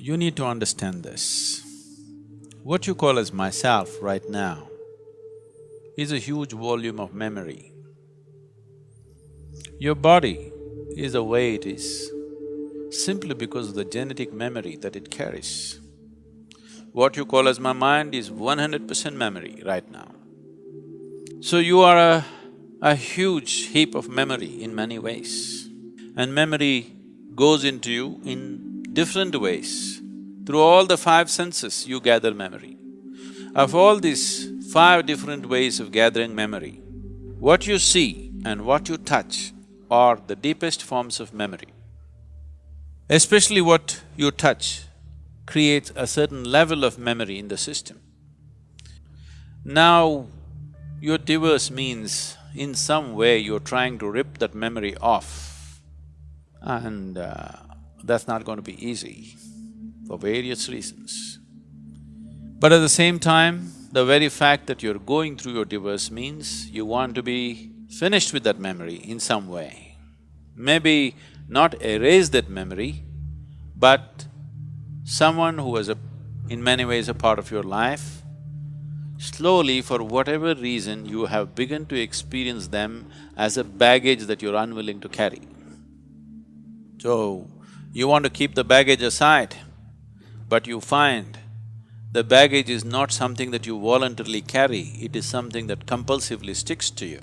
You need to understand this. What you call as myself right now is a huge volume of memory. Your body is the way it is simply because of the genetic memory that it carries. What you call as my mind is one hundred percent memory right now. So you are a, a huge heap of memory in many ways. And memory goes into you in different ways. Through all the five senses, you gather memory. Of all these five different ways of gathering memory, what you see and what you touch are the deepest forms of memory. Especially what you touch creates a certain level of memory in the system. Now, your diverse means in some way you're trying to rip that memory off and uh, that's not going to be easy for various reasons. But at the same time, the very fact that you're going through your divorce means you want to be finished with that memory in some way. Maybe not erase that memory, but someone who was a, in many ways a part of your life, slowly for whatever reason you have begun to experience them as a baggage that you're unwilling to carry. So, you want to keep the baggage aside, but you find the baggage is not something that you voluntarily carry, it is something that compulsively sticks to you.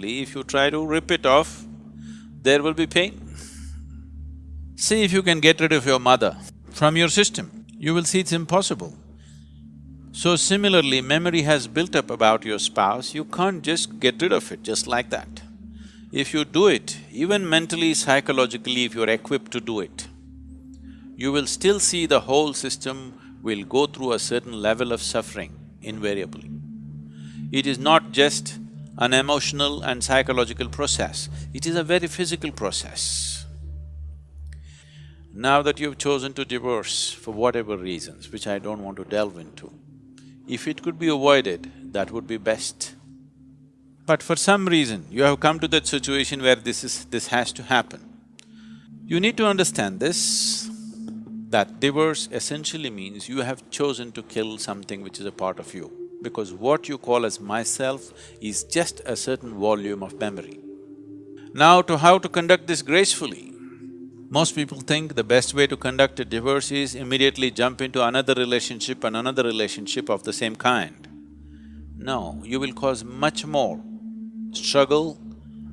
If you try to rip it off, there will be pain. See if you can get rid of your mother from your system, you will see it's impossible. So similarly, memory has built up about your spouse, you can't just get rid of it just like that. If you do it, even mentally, psychologically, if you're equipped to do it, you will still see the whole system will go through a certain level of suffering invariably. It is not just an emotional and psychological process, it is a very physical process. Now that you've chosen to divorce for whatever reasons, which I don't want to delve into, if it could be avoided, that would be best. But for some reason, you have come to that situation where this is… this has to happen. You need to understand this, that divorce essentially means you have chosen to kill something which is a part of you. Because what you call as myself is just a certain volume of memory. Now to how to conduct this gracefully, most people think the best way to conduct a divorce is immediately jump into another relationship and another relationship of the same kind. No, you will cause much more struggle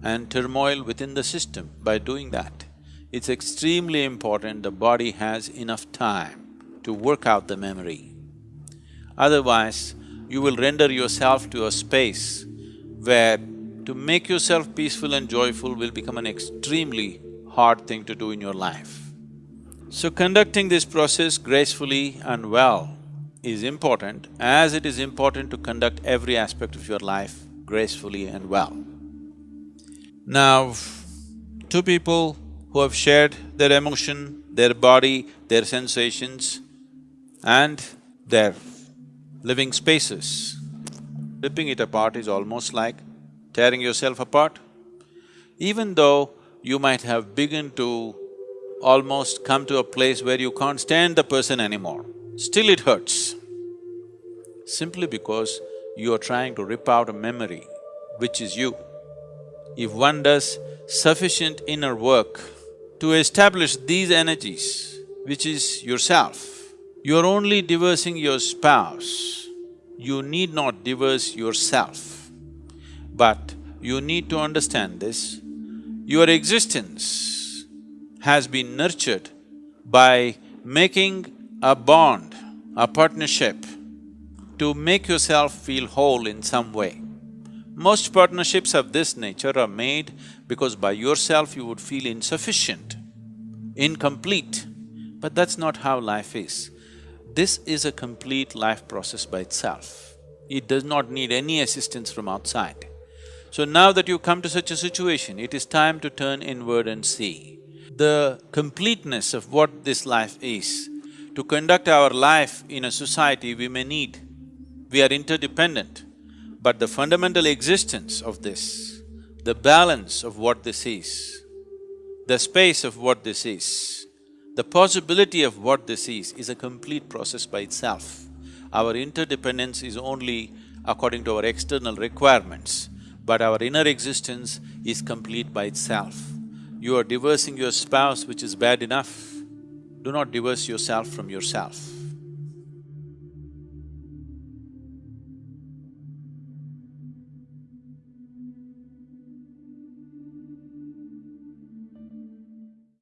and turmoil within the system by doing that. It's extremely important the body has enough time to work out the memory. Otherwise, you will render yourself to a space where to make yourself peaceful and joyful will become an extremely hard thing to do in your life. So conducting this process gracefully and well is important as it is important to conduct every aspect of your life gracefully and well. Now, two people who have shared their emotion, their body, their sensations and their living spaces. Ripping it apart is almost like tearing yourself apart. Even though you might have begun to almost come to a place where you can't stand the person anymore, still it hurts. Simply because you are trying to rip out a memory which is you. If one does sufficient inner work to establish these energies, which is yourself. You're only divorcing your spouse, you need not divorce yourself. But you need to understand this, your existence has been nurtured by making a bond, a partnership to make yourself feel whole in some way. Most partnerships of this nature are made because by yourself you would feel insufficient, incomplete, but that's not how life is. This is a complete life process by itself. It does not need any assistance from outside. So now that you come to such a situation, it is time to turn inward and see the completeness of what this life is. To conduct our life in a society, we may need… we are interdependent. But the fundamental existence of this, the balance of what this is, the space of what this is, The possibility of what this is, is a complete process by itself. Our interdependence is only according to our external requirements, but our inner existence is complete by itself. You are divorcing your spouse, which is bad enough. Do not divorce yourself from yourself.